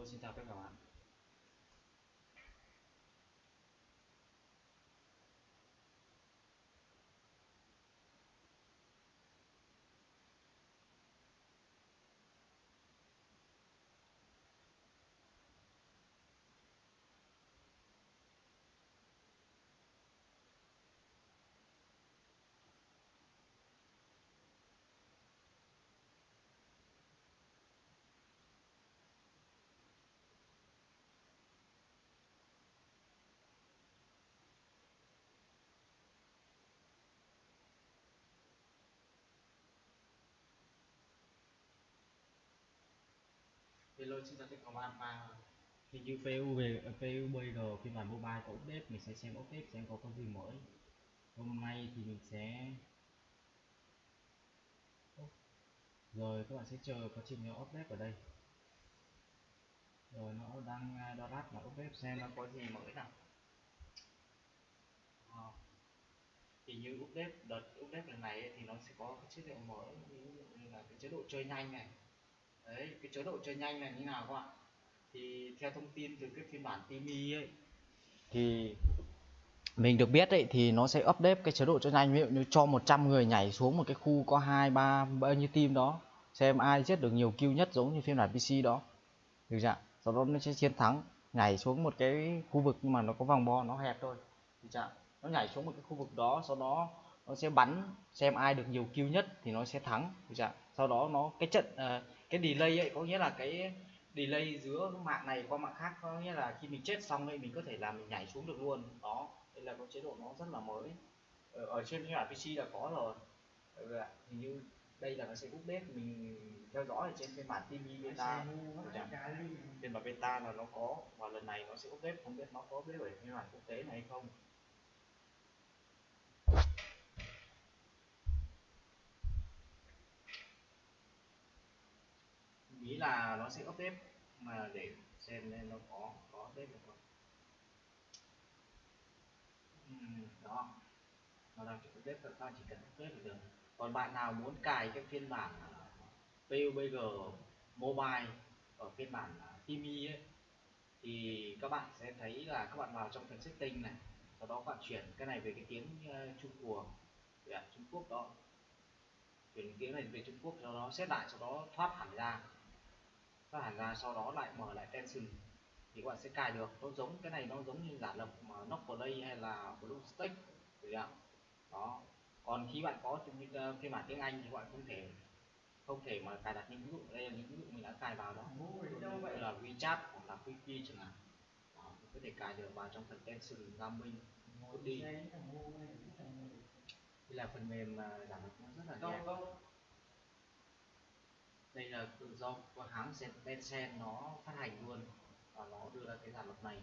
Hello xin chào tất cả các Hello xin chào tất cả các bạn và hình như PU về PUBG phiên bản mobile có update mình sẽ xem update xem có cái gì mới. Hôm nay thì mình sẽ rồi các bạn sẽ chờ có trình nó update ở đây. Rồi nó đang à, đo đát là update xem nó có gì mới nào. À, thì như update đợt update lần này thì nó sẽ có cái chế độ mới như là cái chế độ chơi nhanh này đấy, cái chế độ chơi nhanh này như nào các bạn? Thì theo thông tin từ cái phiên bản Timi ấy, thì mình được biết ấy, thì nó sẽ update cái chế độ chơi nhanh. Ví dụ như cho 100 người nhảy xuống một cái khu có hai, ba, bao nhiêu team đó, xem ai giết được nhiều kill nhất giống như phiên bản PC đó. Được chưa sau đó nó sẽ chiến thắng, nhảy xuống một cái khu vực nhưng mà nó có vòng bo, nó hẹp thôi. Được chưa nó nhảy xuống một cái khu vực đó, sau đó nó sẽ bắn, xem ai được nhiều kill nhất thì nó sẽ thắng. Được chưa sau đó nó cái trận uh, cái delay ấy có nghĩa là cái delay giữa mạng này qua mạng khác có nghĩa là khi mình chết xong ấy mình có thể là mình nhảy xuống được luôn. Đó đây là có chế độ nó rất là mới. Ở, ở trên phiên bản PC là có rồi. Ừ, hình như đây là nó sẽ update mình theo dõi ở trên phiên bản TV beta phiên bản beta là nó có và lần này nó sẽ update không biết nó có update ở phiên bản quốc tế này hay không nghĩ là nó sẽ update mà để xem nên nó có có update được không. Uhm, đó. Nó đang chỉ update các bạn chỉ cần update là được. Còn bạn nào muốn cài cái phiên bản à, PUBG mobile ở phiên bản à, Timi ấy thì các bạn sẽ thấy là các bạn vào trong phần setting này sau đó các bạn chuyển cái này về cái tiếng ờ, Trung Quốc. Trung Quốc đó. Chuyển tiếng này về Trung Quốc sau đó xét lại sau đó thoát hẳn ra thoát hẳn ra sau đó lại mở lại tension thì các bạn sẽ cài được. Nó giống cái này nó giống như giả lập mà Knock Play hay là BlueStack đó. Còn khi bạn có uh, phiên bản tiếng Anh thì bạn không thể không thể mà cài đặt những ví dụ đây là những ví dụ mình đã cài vào đó. Như là WeChat hoặc là Quickie chẳng hạn. Đó, mình có thể cài được vào trong phần Tension Gaming đi đây là phần mềm mà giảm nó rất là nhẹ đây là do của hãng Tencent nó phát hành luôn và nó đưa ra cái sản phẩm này.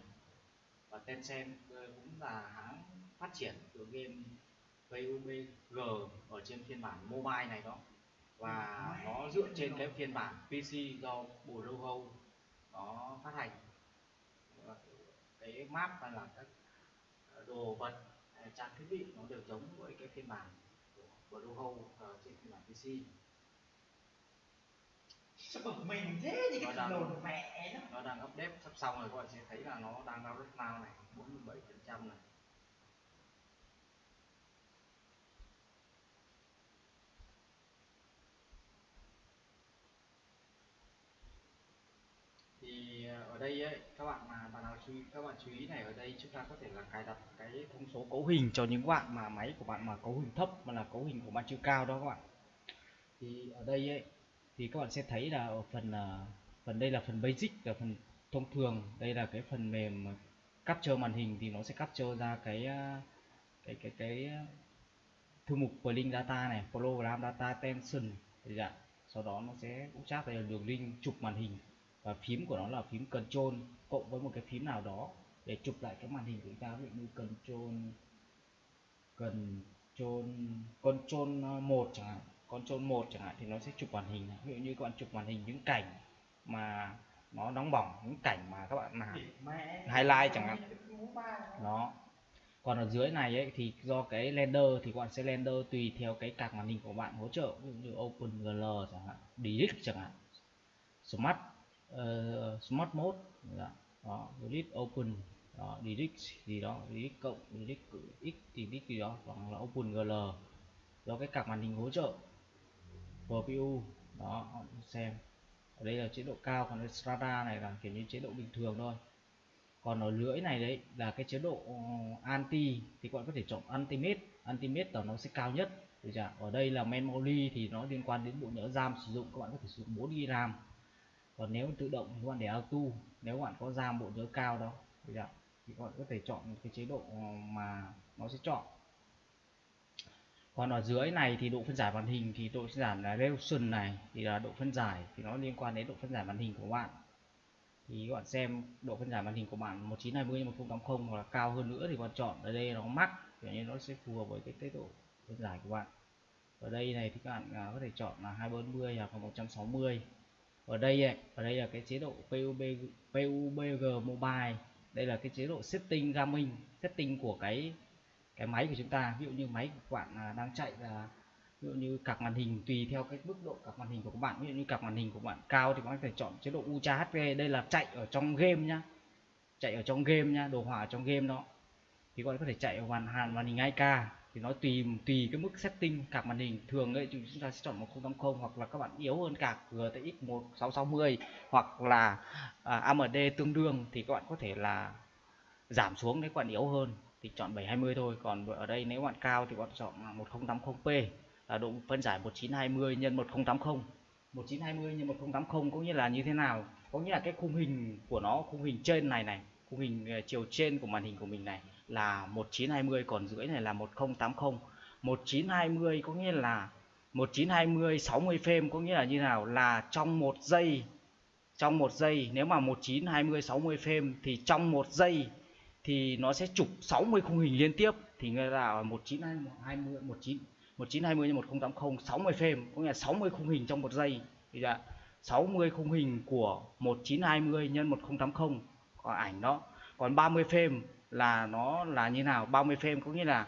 Và Tencent ờ, cũng là hãng phát triển từ game PUBG ở trên phiên bản mobile này đó. Và nó dựa trên cái phiên bản PC do Bluehole nó phát hành. Cái map và là các đồ vật à, trang thiết bị nó đều giống với cái phiên bản của Roho ờ, trên phiên bản PC sao bực mình thế? Như cái thằng đồn mẹ nó. Nó đang update sắp xong rồi các bạn sẽ thấy là nó đang download now này 47 phần trăm này. Thì ờ, ở đây ấy, các bạn mà bạn nào chú ý các bạn chú ý này ở đây chúng ta có thể là cài đặt cái thông số cấu hình cho những bạn mà máy của bạn mà cấu hình thấp mà là cấu hình của bạn chưa cao đó các bạn. Thì ở đây ấy thì các bạn sẽ thấy là ở phần à, phần đây là phần basic, là phần thông thường. Đây là cái phần mềm capture màn hình thì nó sẽ capture ra cái à, cái cái cái thư mục link data này, program data tension thì dạ sau đó nó sẽ cũng chắc đây là đường link, chụp màn hình. Và phím của nó là phím control, cộng với một cái phím nào đó để chụp lại cái màn hình của chúng ta, ví dụ như control control control một chẳng hạn control một chẳng hạn thì nó sẽ chụp màn hình. Ví dụ như các bạn chụp màn hình những cảnh mà nó nóng bỏng những cảnh mà các bạn làm highlight chẳng hạn. nó còn ở dưới này ấy, thì do cái render thì các bạn sẽ render tùy theo cái card màn hình của bạn hỗ trợ. Ví dụ như open gl chẳng hạn delete chẳng hạn. Smart uh, smart mode dạ. đó delete open. Đó delete gì đó delete cộng delete x delete gì đó hoặc là open gl do cái card màn hình hỗ trợ GPU đó xem. Ở đây là chế độ cao, còn cái strata này, là kiểu như chế độ bình thường thôi. Còn ở lưỡi này đấy, là cái chế độ ờ, anti, thì các bạn có thể chọn ultimate. Ultimate là nó sẽ cao nhất. Được chưa? ở đây là memory thì nó liên quan đến bộ nhớ RAM sử dụng, các bạn có thể sử dụng 4 GB RAM. Còn nếu tự động thì các bạn để auto. Nếu các bạn có RAM bộ nhớ cao đó, được chưa? thì các bạn có thể chọn cái chế độ ờ, mà nó sẽ chọn còn ở dưới này thì độ phân giải màn hình thì độ phân giải là resolution này thì là độ phân giải thì nó liên quan đến độ phân giải màn hình của bạn. Thì các bạn xem độ phân giải màn hình của bạn 1920 1080 hoặc là cao hơn nữa thì bạn chọn ở đây nó mắc kiểu như nó sẽ phù hợp với cái tốc độ phân giải của bạn. Ở đây này thì các bạn à, có thể chọn là 240 hoặc là 160 ở đây ấy, ở đây là cái chế độ PUB PUBG Mobile đây là cái chế độ setting gaming setting của cái cái máy của chúng ta ví dụ như máy của bạn à, đang chạy là ví dụ như card màn hình tùy theo cái mức độ card màn hình của các bạn. Ví dụ như card màn hình của bạn cao thì các bạn có thể chọn chế độ Ultra HD đây là chạy ở trong game nhá. Chạy ở trong game nhá đồ họa ở trong game đó. Thì các bạn có thể chạy ở màn hàn màn hình 2K thì nó tùy tùy cái mức setting card màn hình. Thường ấy chúng ta sẽ chọn 1080 hoặc là các bạn yếu hơn card GTX 1660 hoặc là à, AMD tương đương thì các bạn có thể là giảm xuống nếu các bạn yếu hơn thì chọn 720 thôi. Còn ở đây nếu bạn cao thì bạn chọn 1080p là độ phân giải 1920 nhân 1080 1920 nhân 1080 cũng như là như thế nào? Có nghĩa là cái khung hình của nó, khung hình trên này này, khung hình ờ, chiều trên của màn hình của mình này là 1920 còn rưỡi này là 1080 1920 có nghĩa là 1920 60 frame có nghĩa là như nào? Là trong một giây, trong một giây, nếu mà 1920 60 frame thì trong một giây thì nó sẽ chụp 60 khung hình liên tiếp. Thì người là 1920 19 1920 x 1080 60 frame, có nghĩa là 60 khung hình trong một giây. Thì là 60 khung hình của 1920 x 1080 còn ảnh đó. Còn 30 frame là nó là như nào? 30 frame có nghĩa là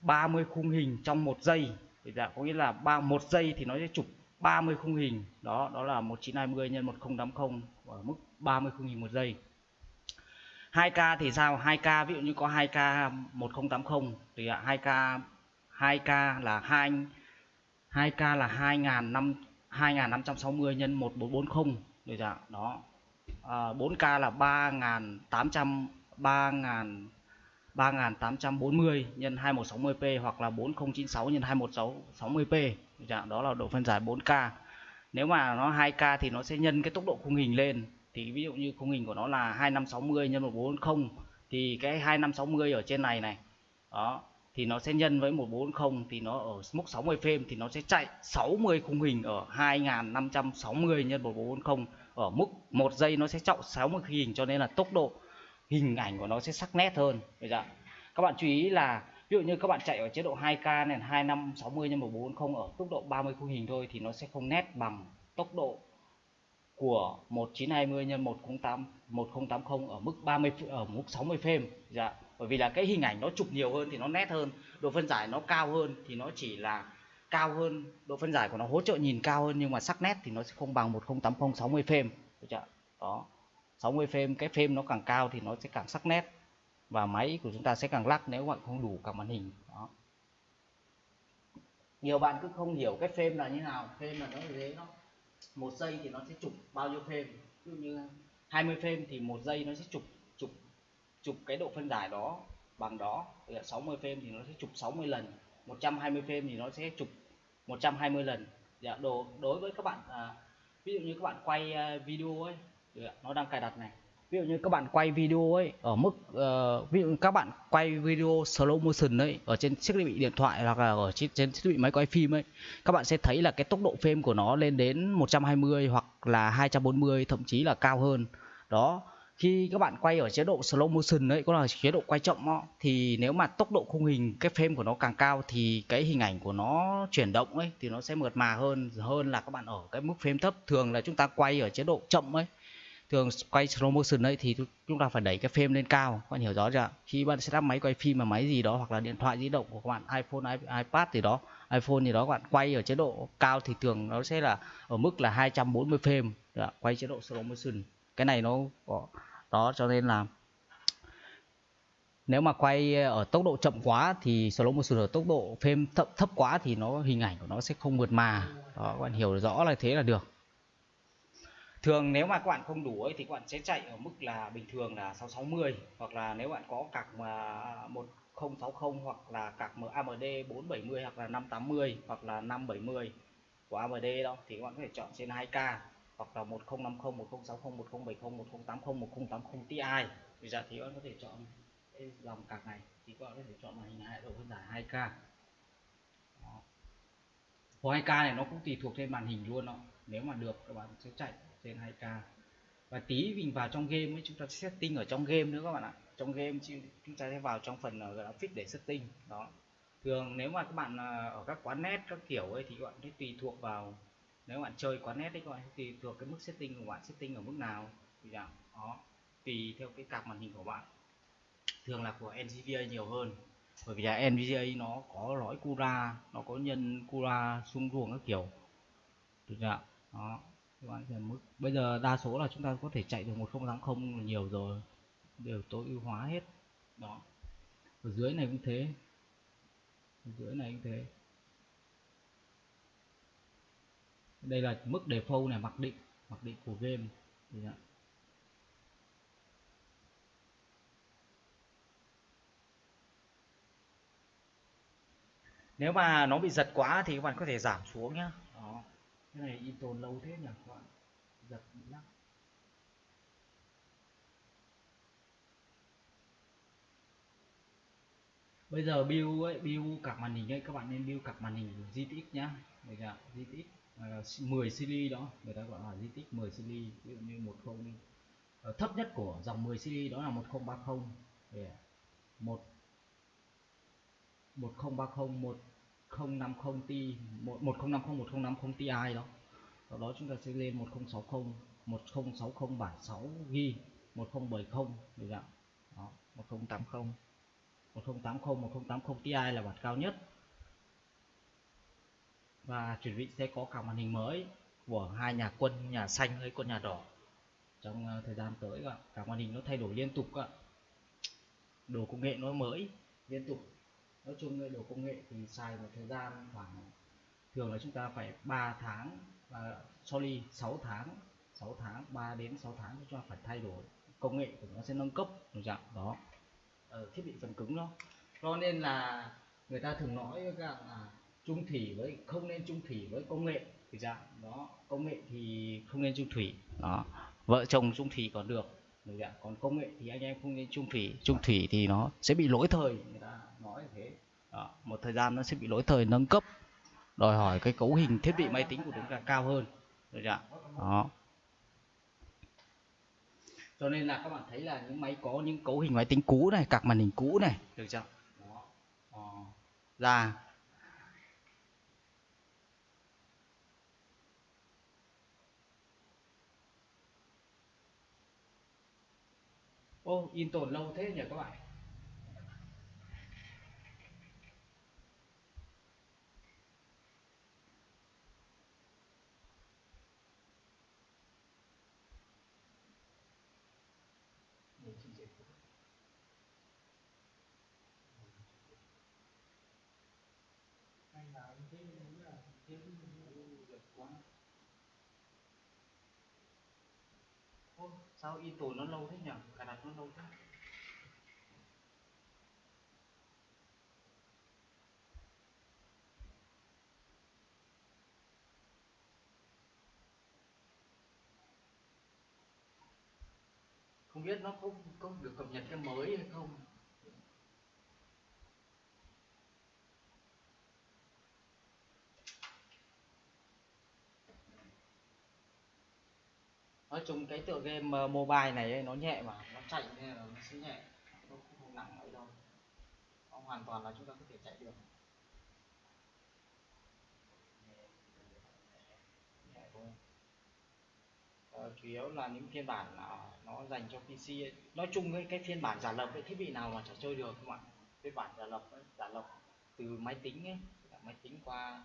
30 khung hình trong một giây. Thì là có nghĩa là ba, một giây thì nó sẽ chụp 30 khung hình. Đó đó là 1920 x 1080 ở mức 30 khung hình một giây. 2K thì sao 2K ví dụ như có 2K 1080 thì 2K 2K là 2 2K là 2500 2560 nhân 1440 được chưa? Đó. À, 4K là 3800 3000 3840 nhân 2160p hoặc là 4096 nhân 2160p được chưa? Đó là độ phân giải 4K. Nếu mà nó 2K thì nó sẽ nhân cái tốc độ khung hình lên. Thì ví dụ như khung hình của nó là 2560 nhân 1440 thì cái 2560 ở trên này này. Đó, thì nó sẽ nhân với 140 thì nó ở mức 60 frame thì nó sẽ chạy 60 khung hình ở 2560 nhân 1440 ở mức 1 giây nó sẽ trọng 60 khung hình cho nên là tốc độ hình ảnh của nó sẽ sắc nét hơn bây giờ các bạn chú ý là ví dụ như các bạn chạy ở chế độ 2K này 2560 nhân 1440 ở tốc độ 30 khung hình thôi thì nó sẽ không nét bằng tốc độ của 1920 nhân 108 1080 ở mức 30 ở mức 60 frame dạ bởi vì là cái hình ảnh nó chụp nhiều hơn thì nó nét hơn, độ phân giải nó cao hơn thì nó chỉ là cao hơn, độ phân giải của nó hỗ trợ nhìn cao hơn nhưng mà sắc nét thì nó sẽ không bằng 1080 60 frame được chưa đó. 60 frame cái frame nó càng cao thì nó sẽ càng sắc nét và máy của chúng ta sẽ càng lắc nếu bạn không đủ cả màn hình. Đó. Nhiều bạn cứ không hiểu cái frame là như nào frame là nó như thế nó một giây thì nó sẽ chụp bao nhiêu frame ví dụ như 20 frame thì một giây nó sẽ chụp chụp chụp cái độ phân giải đó bằng đó. Thì 60 frame thì nó sẽ chụp 60 lần 120 frame thì nó sẽ chụp 120 lần. Dạ, đồ đối với các bạn à, ví dụ như các bạn quay à, video ấy nó đang cài đặt này ví dụ như các bạn quay video ấy ở mức uh, ví dụ các bạn quay video slow motion ấy ở trên thiết bị điện thoại hoặc là ở trên, trên thiết bị máy quay phim ấy các bạn sẽ thấy là cái tốc độ frame của nó lên đến 120 hoặc là 240 thậm chí là cao hơn. Đó khi các bạn quay ở chế độ slow motion ấy có là chế độ quay chậm đó, thì nếu mà tốc độ khung hình cái frame của nó càng cao thì cái hình ảnh của nó chuyển động ấy thì nó sẽ mượt mà hơn hơn là các bạn ở cái mức frame thấp. Thường là chúng ta quay ở chế độ chậm ấy thường quay slow motion ấy thì chúng ta phải đẩy cái frame lên cao các bạn hiểu rõ chưa? Khi bạn setup máy quay phim mà máy gì đó hoặc là điện thoại di động của các bạn iPhone iPad gì đó iPhone gì đó các bạn quay ở chế độ cao thì thường nó sẽ là ở mức là 240 frame đó, quay chế độ slow motion. Cái này nó có đó cho nên là nếu mà quay ở tốc độ chậm quá thì slow motion ở tốc độ frame thấp, thấp quá thì nó hình ảnh của nó sẽ không mượt mà. Đó các bạn hiểu rõ là thế là được thường nếu mà các bạn không đủ ấy, thì các bạn sẽ chạy ở mức là bình thường là 660 hoặc là nếu bạn có cạc mà 1060 hoặc là cạc AMD 470 hoặc là 580 hoặc là 570 của AMD đó, thì các bạn có thể chọn trên 2K hoặc là 1050 1060 1070 1080 1080 Ti. Bây giờ thì các bạn có thể chọn cái dòng cạc này, thì các bạn có thể chọn màn hình độ phân giải 2K đó. 2K này nó cũng tùy thuộc trên màn hình luôn đó nếu mà được, các bạn sẽ chạy trên 2K và tí mình vào trong game ấy, chúng ta sẽ setting ở trong game nữa các bạn ạ. Trong game chúng ta sẽ vào trong phần ờ, graphic để setting. Đó. Thường nếu mà các bạn ờ, ở các quán net các kiểu ấy thì các bạn sẽ tùy thuộc vào, nếu các bạn chơi quán net đấy các bạn tùy thuộc cái mức setting của bạn, setting ở mức nào. Thì đó, tùy theo cái card màn hình của bạn. Thường là của NVIDIA nhiều hơn. Bởi vì là NVIDIA nó có lõi Cura, nó có nhân Cura xung ruồng các kiểu. Được chưa đó, các bạn giờ mức. Bây giờ đa số là chúng ta có thể chạy được 1080 nhiều rồi. Đều tối ưu hóa hết. Đó. Ở dưới này cũng thế. Ở dưới này cũng thế. Đây là mức default này, mặc định. Mặc định của game. Nếu mà nó bị giật quá thì các bạn có thể giảm xuống nhé cái này in tồn lâu thế nhỉ? Các bạn giật lắm bây giờ build ấy build các màn hình ấy các bạn nên build các màn hình GTX nhá. Được chưa GTX uh, 10 series đó. Người ta gọi là GTX 10 series ví dụ như 10 uh, ờ, thấp nhất của dòng 10 series đó là 1030 yeah. 1 1030 1050 Ti 1050 1050 Ti đó. Sau đó chúng ta sẽ lên 1060 1060 bản 6g, 1070 được chưa đó 1080 1080 1080 Ti là bản cao nhất. Và chuẩn bị sẽ có cả màn hình mới của hai nhà quân nhà xanh với quân nhà đỏ. Trong ờ, thời gian tới cả, cả màn hình nó thay đổi liên tục cả. đồ công nghệ nó mới liên tục nói chung đồ công nghệ thì xài một thời gian khoảng thường là chúng ta phải 3 tháng uh, sorry 6 tháng 6 tháng 3 đến 6 tháng chúng ta phải thay đổi. Công nghệ của nó sẽ nâng cấp được dạng đó. Ở thiết bị phần cứng đó. Cho nên là người ta thường nói với các là trung thủy với không nên trung thủy với công nghệ. Thì dạng đó công nghệ thì không nên trung thủy. Đó. Vợ chồng trung thủy còn được được dạng còn công nghệ thì anh em không nên trung thủy. Trung thủy thì nó sẽ bị lỗi thời người ta nói thế. Đó. một thời gian nó sẽ bị lỗi thời nâng cấp, đòi hỏi cái cấu hình thiết bị máy tính của chúng ta cao hơn. Được chưa đó. Cho nên là các bạn thấy là những máy có những cấu hình máy tính cũ này các màn hình cũ này. Được chưa đó. Ra. Ô, in tồn lâu thế nhỉ các bạn? Sao in tồn nó lâu thế nhỉ? Cài đặt nó lâu thế? Không biết nó có có được cập nhật cái mới hay không? Nói chung cái tựa game ờ, mobile này ấy, nó nhẹ mà nó chạy nên là nó sẽ nhẹ. Nó không nặng ấy đâu. Nó hoàn toàn là chúng ta có thể chạy được. Ờ, chủ yếu là những phiên bản là nó dành cho PC ấy. nói chung cái cái phiên bản giả lập cái thiết bị nào mà chả chơi được các bạn. Phiên bản giả lập ấy, giả lập từ máy tính ấy máy tính qua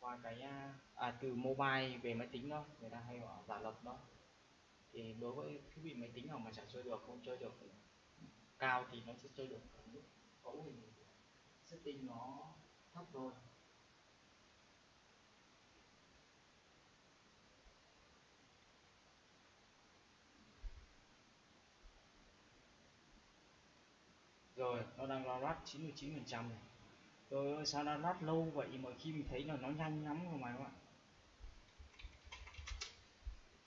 qua cái à, à, từ mobile về máy tính đó người ta hay gọi giả lập đó thì đối với thiết bị máy tính nào mà chả chơi được, không chơi được cao thì nó sẽ chơi được ở mức cấu hình setting nó thấp thôi. Rồi, nó đang download 99 phần trăm này. Rồi sao download lâu vậy mà khi mình thấy là nó nhanh lắm rồi mà các bạn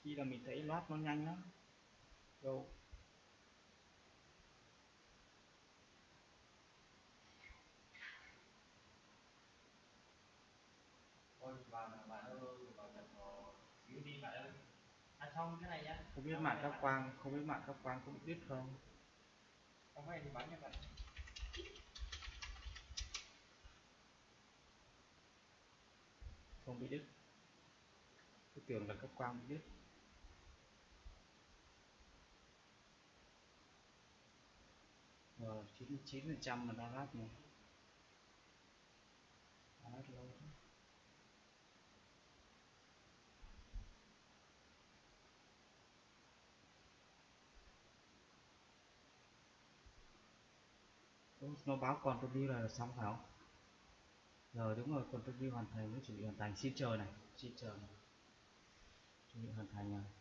khi là mình thấy loát nó nhanh lắm đâu Ôi, bạn bạn ơi, bạn bạn xíu đi bạn ơi. À xong cái này nhá. không biết mạng các quang không biết mạng các quang bị đứt không Không phải thì bắn cho bạn. không bị đứt tôi tưởng là các quang bị rồi 99 phần trăm mà download này download lâu thế. Ủa, nó báo còn tôi đi là xong phải không? Rồi đúng rồi còn tôi đi hoàn thành nó chuẩn bị hoàn thành xin chờ này xin chờ này. Chuẩn bị hoàn thành này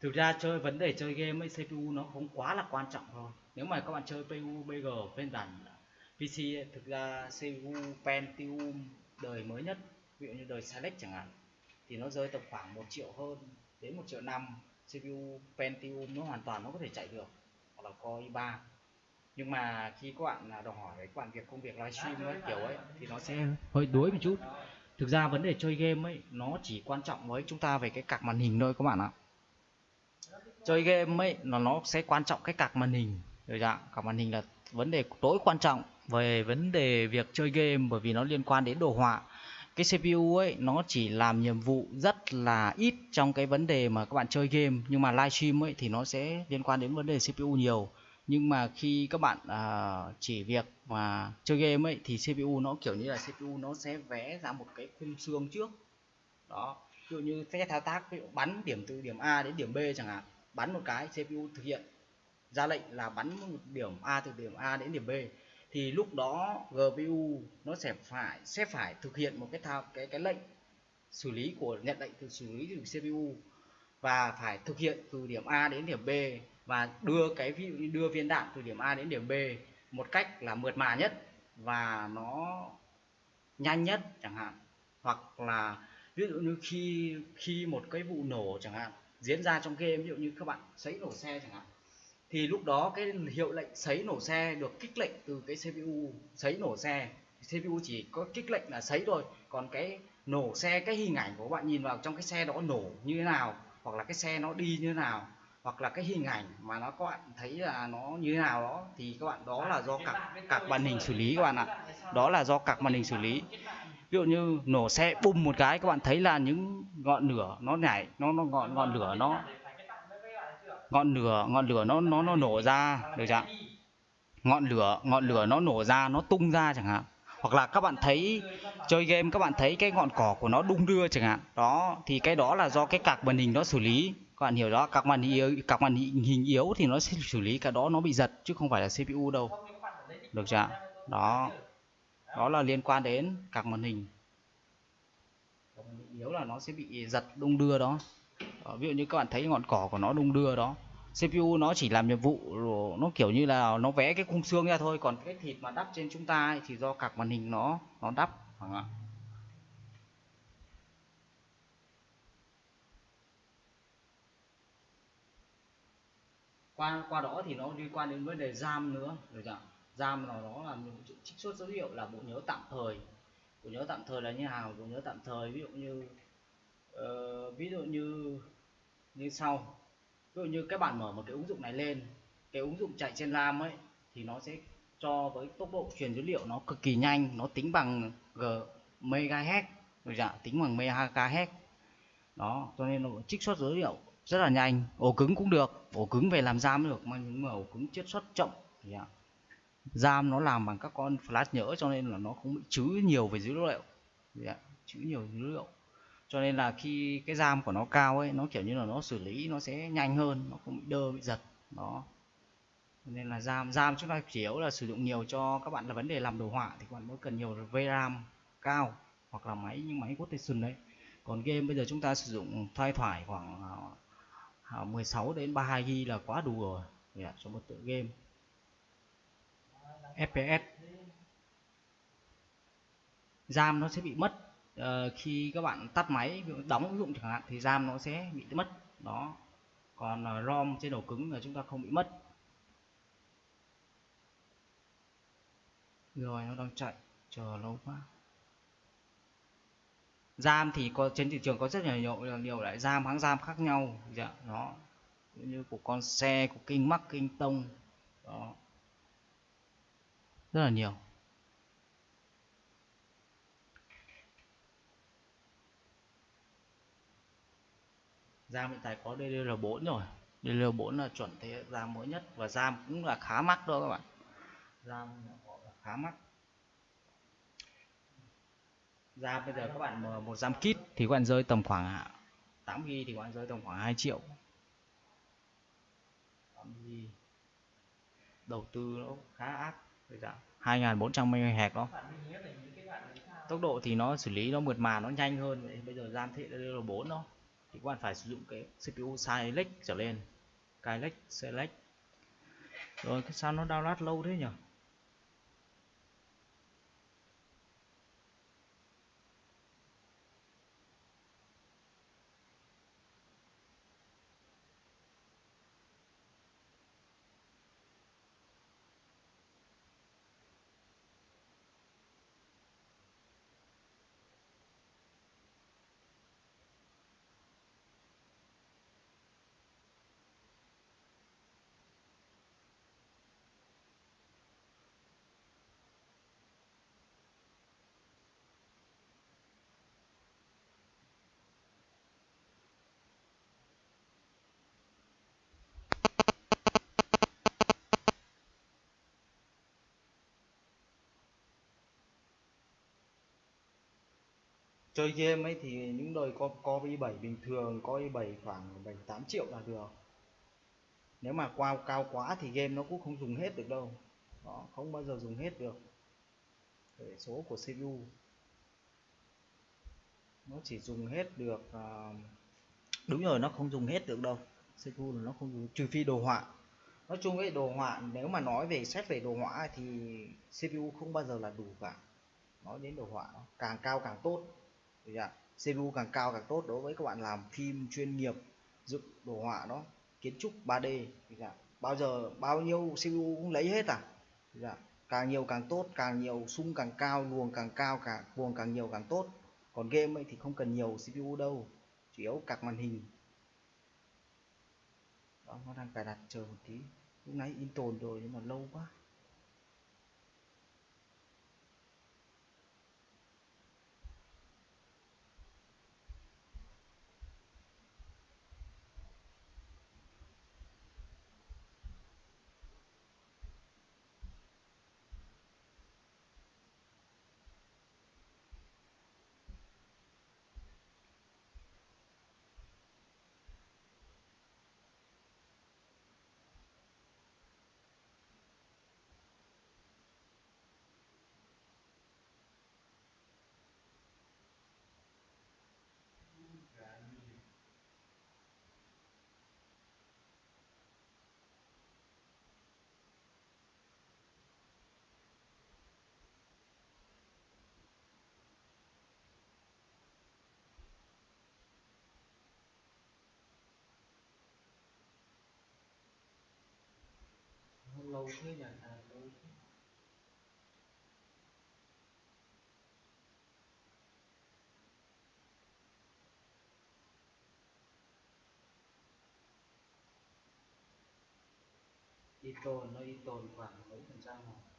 thực ra chơi vấn đề chơi game ấy CPU nó không quá là quan trọng thôi nếu mà các bạn chơi PUBG phiên bản PC ấy, thực ra CPU Pentium đời mới nhất ví dụ như đời Select chẳng hạn thì nó rơi tầm khoảng 1 triệu hơn đến 1 triệu năm. CPU Pentium nó hoàn toàn nó có thể chạy được hoặc là Core i3 nhưng mà khi các bạn à, đòi hỏi các bạn việc công việc livestream ấy kiểu ấy thì nó sẽ hơi đuối một chút. Thực ra vấn đề chơi game ấy nó chỉ quan trọng với chúng ta về cái cạc màn hình thôi các bạn ạ chơi game ấy nó nó sẽ quan trọng cái cạc màn hình. Rồi dạ cạc màn hình là vấn đề tối quan trọng về vấn đề việc chơi game bởi vì nó liên quan đến đồ họa. Cái CPU ấy nó chỉ làm nhiệm vụ rất là ít trong cái vấn đề mà các bạn chơi game. Nhưng mà livestream ấy thì nó sẽ liên quan đến vấn đề CPU nhiều. Nhưng mà khi các bạn uh, chỉ việc mà chơi game ấy thì CPU nó kiểu như là CPU nó sẽ vẽ ra một cái khung xương trước. Đó ví dụ như sẽ thao tác ví dụ bắn điểm từ điểm A đến điểm B chẳng hạn bắn một cái CPU thực hiện. Ra lệnh là bắn một điểm A từ điểm A đến điểm B. Thì lúc đó GPU nó sẽ phải sẽ phải thực hiện một cái thao, cái cái lệnh xử lý của, nhận lệnh từ xử lý từ CPU và phải thực hiện từ điểm A đến điểm B và đưa cái ví dụ như đưa viên đạn từ điểm A đến điểm B một cách là mượt mà nhất và nó nhanh nhất chẳng hạn. Hoặc là ví dụ như khi khi một cái vụ nổ chẳng hạn diễn ra trong game ví dụ như các bạn sấy nổ xe chẳng hạn thì lúc đó cái hiệu lệnh sấy nổ xe được kích lệnh từ cái CPU sấy nổ xe. CPU chỉ có kích lệnh là sấy thôi còn cái nổ xe cái hình ảnh của các bạn nhìn vào trong cái xe đó nổ như thế nào hoặc là cái xe nó đi như thế nào hoặc là cái hình ảnh mà nó các bạn thấy là nó như thế nào đó thì các bạn đó là do các các màn hình xử lý các bạn ạ. Đó là do các màn hình xử lý ví dụ như nổ xe bùng một cái, các bạn thấy là những ngọn lửa nó nhảy, nó nó ngọn ngọn lửa nó, ngọn lửa ngọn lửa nó nó nó nổ ra, được chưa ngọn lửa ngọn lửa nó nổ ra, nó tung ra chẳng hạn. Hoặc là các bạn thấy chơi game, các bạn thấy cái ngọn cỏ của nó đung đưa chẳng hạn. Đó, thì cái đó là do cái cạc màn hình nó xử lý. Các bạn hiểu đó các màn hình yếu các màn hình yếu thì nó sẽ xử lý cả đó nó bị giật chứ không phải là CPU đâu. Được chưa đó đó là liên quan đến các màn hình. Yếu là nó sẽ bị giật đung đưa đó. Ờ, ví dụ như các bạn thấy ngọn cỏ của nó đung đưa đó. CPU nó chỉ làm nhiệm vụ nó kiểu như là nó vẽ cái khung xương ra thôi. Còn cái thịt mà đắp trên chúng ta ấy, thì do các màn hình nó nó đắp phải không ạ? Qua qua đó thì nó liên quan đến vấn đề RAM nữa được chưa RAM nó nó là những trích xuất dữ liệu là bộ nhớ tạm thời. Bộ nhớ tạm thời là như nào? Bộ nhớ tạm thời ví dụ như uh, ví dụ như như sau. Ví dụ như các bạn mở một cái ứng dụng này lên cái ứng dụng chạy trên RAM ấy thì nó sẽ cho với tốc độ truyền dữ liệu nó cực kỳ nhanh nó tính bằng g megahertz rồi dạ tính bằng megahertz. Đó cho nên nó trích xuất dữ liệu rất là nhanh. Ổ cứng cũng được ổ cứng về làm RAM được mà nhưng mà ổ cứng chiết xuất chậm dạ. RAM nó làm bằng các con flash nhỡ cho nên là nó không bị chứa nhiều về dữ liệu. Chứa nhiều dữ liệu. Cho nên là khi cái RAM của nó cao ấy nó kiểu như là nó xử lý nó sẽ nhanh hơn nó không bị đơ bị giật. Đó. Nên là RAM RAM chúng ta chủ yếu là sử dụng nhiều cho các bạn là vấn đề làm đồ họa thì các bạn mới cần nhiều VRAM cao hoặc là máy như máy quotation đấy. Còn game bây giờ chúng ta sử dụng thoai thoải khoảng à, à, 16 đến 32 GB là quá đủ rồi. Yeah, cho một tựa game. FPS RAM nó sẽ bị mất uh, khi các bạn tắt máy đóng ứng dụng chẳng hạn thì RAM nó sẽ bị mất. Đó. Còn uh, ROM trên ổ cứng là chúng ta không bị mất. Rồi nó đang chạy. Chờ lâu quá. RAM thì có trên thị trường có rất là nhiều nhiều loại RAM hãng RAM khác nhau. Dạ đó. Như của con xe của kinh mắc kinh tông. Đó rất là nhiều. RAM hiện tại có DDR4 rồi. DDR4 là chuẩn thế RAM mới nhất và RAM cũng là khá mắc đó các bạn. RAM khá mắc. RAM bây giờ các bạn một RAM kit thì các bạn rơi tầm khoảng à, 8 GB thì các bạn rơi tầm khoảng 2 triệu. 8 GB đầu tư nó khá ác. 2400 MHz đó. Tốc độ thì nó xử lý nó mượt mà nó nhanh hơn. Bây giờ RAM thế là 4 đó thì các bạn phải sử dụng cái CPU Skylake trở lên. Skylake Select. Rồi sao nó download lâu thế nhỉ chơi game ấy thì những đời có có i7 bình thường có i7 khoảng 7 8 triệu là được. Nếu mà qua cao quá thì game nó cũng không dùng hết được đâu. Đó, không bao giờ dùng hết được. Để số của CPU nó chỉ dùng hết được uh, đúng rồi nó không dùng hết được đâu. CPU là nó không dùng trừ phi đồ họa. Nói chung ấy đồ họa nếu mà nói về xét về đồ họa thì CPU không bao giờ là đủ cả. Nói đến đồ họa càng cao càng tốt. CPU càng cao càng tốt đối với các bạn làm phim chuyên nghiệp, dựng đồ họa đó, kiến trúc 3D bao giờ, bao nhiêu CPU cũng lấy hết à? Càng nhiều càng tốt, càng nhiều sung càng cao, luồng càng cao càng luồng càng nhiều càng tốt. Còn game ấy thì không cần nhiều CPU đâu, chủ yếu cạc màn hình. Đó, nó đang cài đặt chờ một tí. Lúc nãy in tồn rồi nhưng mà lâu quá. Lâu thế nhỉ? À, lâu y tồn nó y tồn khoảng mấy phần trăm rồi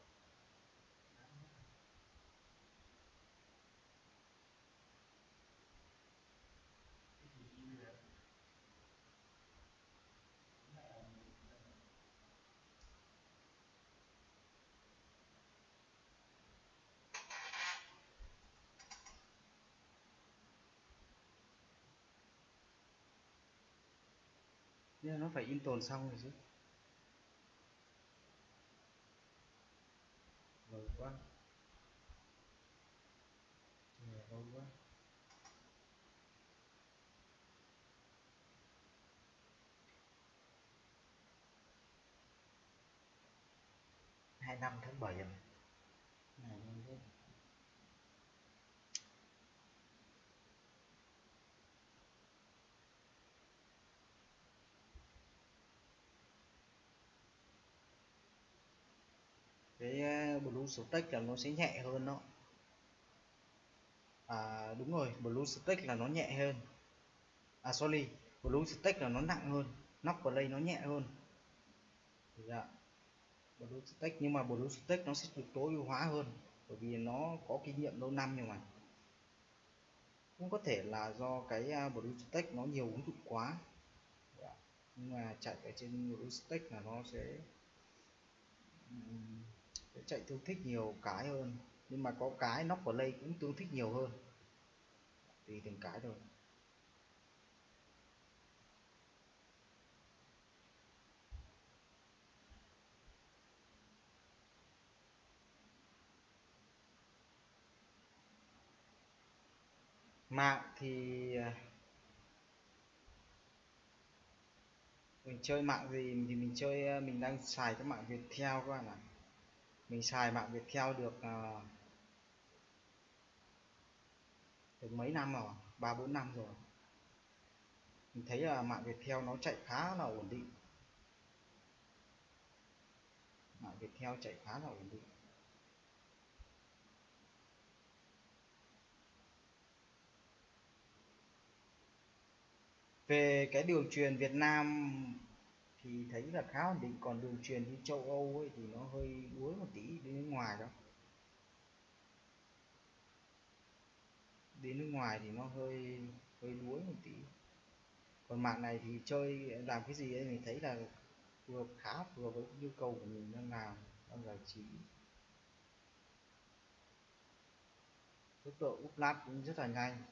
nhưng nó phải in tồn xong rồi chứ. Lâu quá. Lâu quá. Hai năm tháng bảy rồi này nhanh thế cái ờ, blue stack là nó sẽ nhẹ hơn đó. À đúng rồi blue stack là nó nhẹ hơn. À sorry blue stack là nó nặng hơn, nóc play nó nhẹ hơn. Dạ. Blue stack, nhưng mà blue stack nó sẽ được tối ưu hóa hơn, bởi vì nó có kinh nghiệm lâu năm nhưng mà cũng có thể là do cái ờ, blue stack nó nhiều ứng dụng quá. Dạ. nhưng mà chạy ở trên blue stack là nó sẽ sẽ chạy tương thích nhiều cái hơn. Nhưng mà có cái nóc play cũng tương thích nhiều hơn. Tùy từng cái thôi. Mạng thì à, mình chơi mạng gì thì mình chơi à, mình đang xài cái mạng Viettel các bạn ạ mình xài mạng Viettel được uh, được mấy năm rồi? Ba bốn năm rồi. Mình thấy là mạng Viettel nó chạy khá là ổn định. Mạng Viettel chạy khá là ổn định. Về cái đường truyền Việt Nam thì thấy là khá ổn định. Còn đường truyền đi châu Âu ấy thì nó hơi đuối một tí, đi nước ngoài đó. Đi nước ngoài thì nó hơi hơi đuối một tí. Còn mạng này thì chơi, làm cái gì ấy mình thấy là vừa khá vừa với nhu cầu của mình đang làm, đang giải trí. Tốc độ upload cũng rất là nhanh.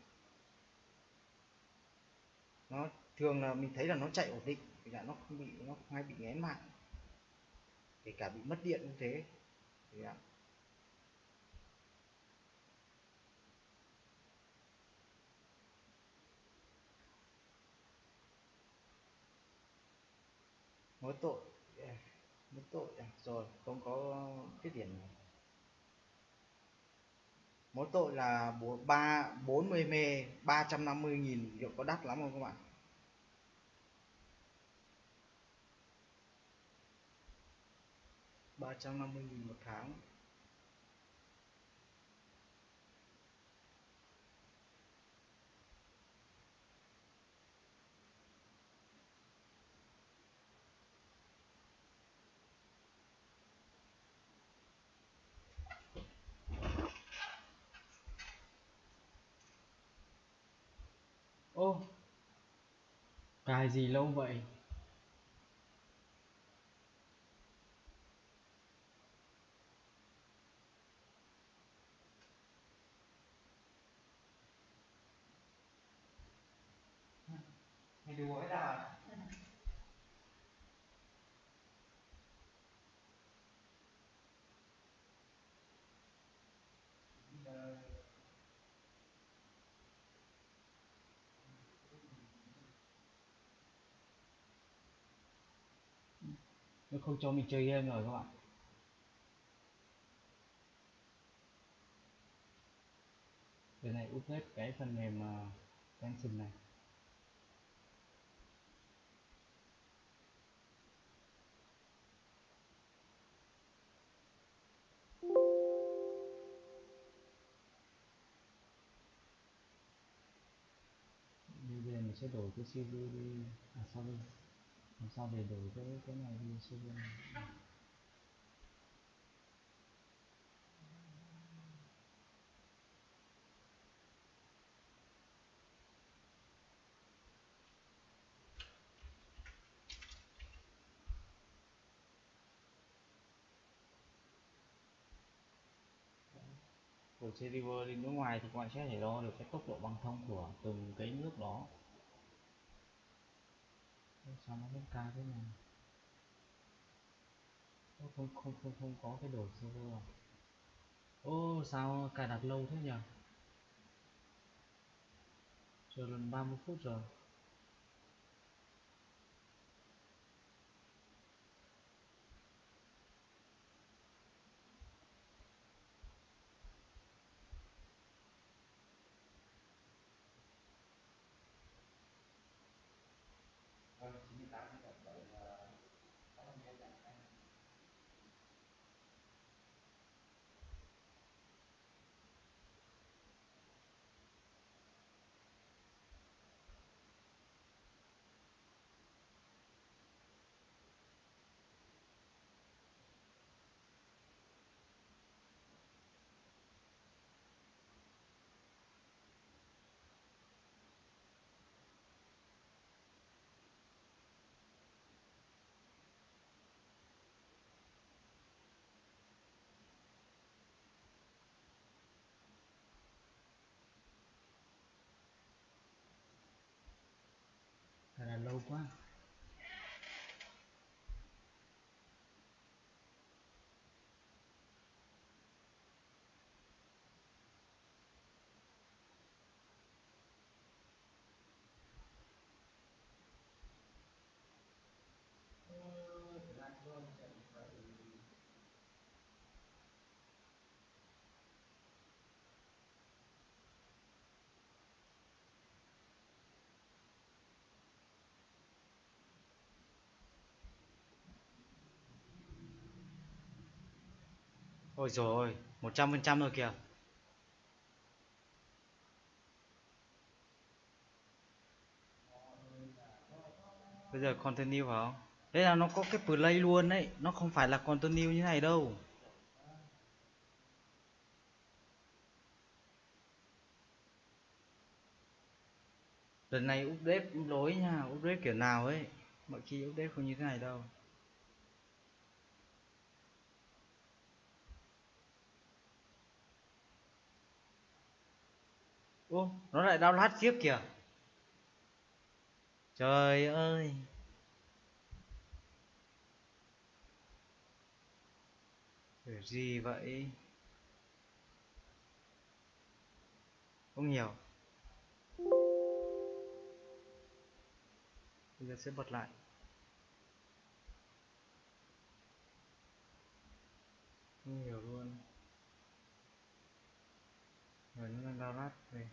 Nó, thường là mình thấy là nó chạy ổn định thì là nó không bị, nó không hay bị nghén mạng kể cả bị mất điện như thế. Thì là mỗi tội à, mỗi tội à, rồi, không có cái điểm này mỗi tội là bốn ba, bốn mươi mê, ba trăm năm mươi nghìn, liệu có đắt lắm không các bạn? Ba trăm năm mươi nghìn một tháng. Ô cài gì lâu vậy mày đùa với tao à nó không cho mình chơi game rồi các bạn. Cái này update cái phần mềm ờ, uh, tension này. Bây giờ mình sẽ đổi cái CV đi. À sorry làm sao để đổi cái cái này đi xuyên của server đi nước ngoài thì các bạn sẽ thể đo được cái tốc độ băng thông của từng cái nước đó sao nó không ca thế này? Nó không không không không có cái đổi server à? Ô, sao cài đặt lâu thế nhỉ chờ lần 30 phút rồi. Cài ôi rồi một trăm phần trăm rồi kìa. Bây giờ continue phải không? Đây là nó có cái play luôn đấy, nó không phải là continue như này đâu. Lần này update lỗi nha, update kiểu nào ấy, mọi khi update không như thế này đâu. Ô nó lại download tiếp kìa. Trời ơi. Kiểu gì vậy? Không nhiều bây giờ sẽ bật lại. Không hiểu luôn. Rồi, nó đang download về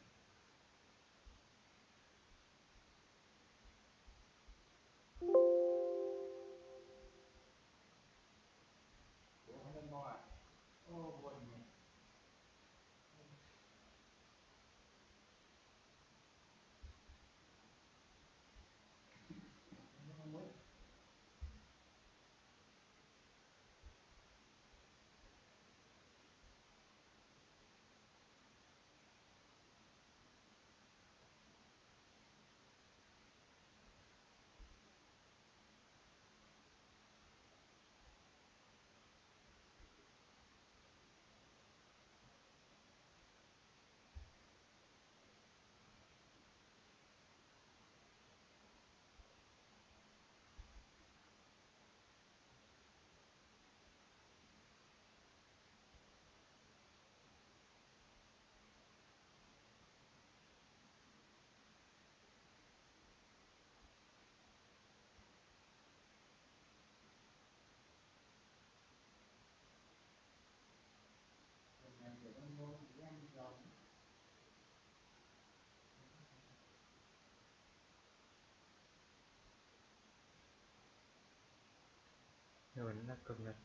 rồi nó đã cập nhật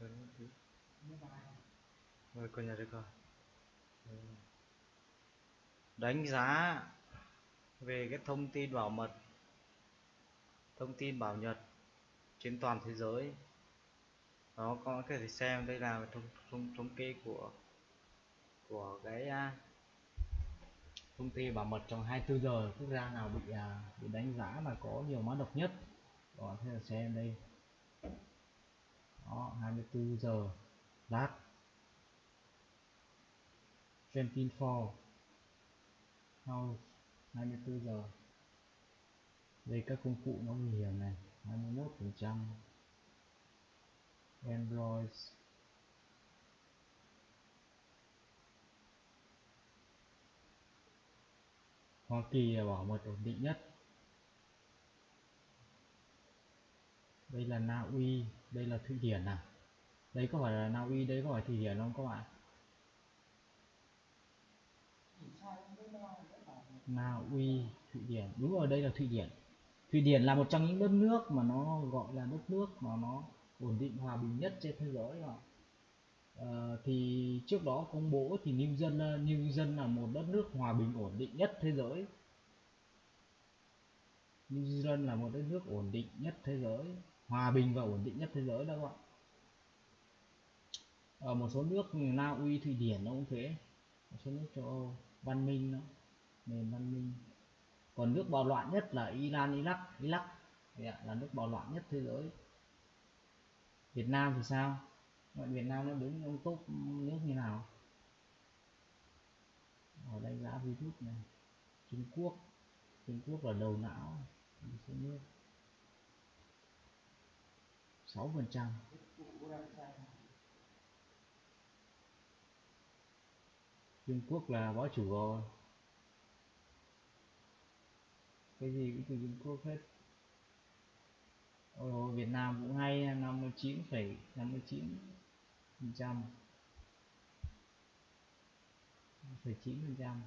chờ nó tí rồi cập nhật được rồi đánh giá về cái thông tin bảo mật thông tin bảo nhật trên toàn thế giới. Đó có thể xem đây là thống thống thống kê của của cái à, thông tin bảo mật trong 24 giờ. Quốc gia nào bị à, bị đánh giá là có nhiều mã độc nhất? Đó thế là xem đây đó 24 giờ, lát. 24 house 24 giờ. Đây, các công cụ nó nguy hiểm này 21 phần trăm. Android. Hoa Kỳ là bảo mật ổn định nhất. Đây là Na Uy đây là Thụy Điển à? Đây có phải là Na Uy đây có phải Thụy Điển không các bạn? Na Uy Thụy Điển. Đúng rồi đây là Thụy Điển. Thụy Điển là một trong những đất nước mà nó gọi là đất nước mà nó ổn định hòa bình nhất trên thế giới rồi à, ờ, thì trước đó công bố thì New Zealand New Zealand là một đất nước hòa bình ổn định nhất thế giới. New Zealand là một đất nước ổn định nhất thế giới hòa bình và ổn định nhất thế giới đó các bạn. Ở một số nước như Na Uy, Thụy Điển nó cũng thế. Một số nước châu Âu, văn minh nó nền văn minh. Còn nước bạo loạn nhất là Iran, Iraq Iraq. Là nước bạo loạn nhất thế giới. Việt Nam thì sao? Vậy Việt Nam nó đứng trong top nước như nào? Ở đánh giá virus này. Trung Quốc. Trung Quốc là đầu não số nước. 6 phần trăm. Trung Quốc là bá chủ rồi. Cái gì cũng từ Trung Quốc hết. Ồ, Việt Nam cũng hay 59,59 phần trăm. 9 phần trăm.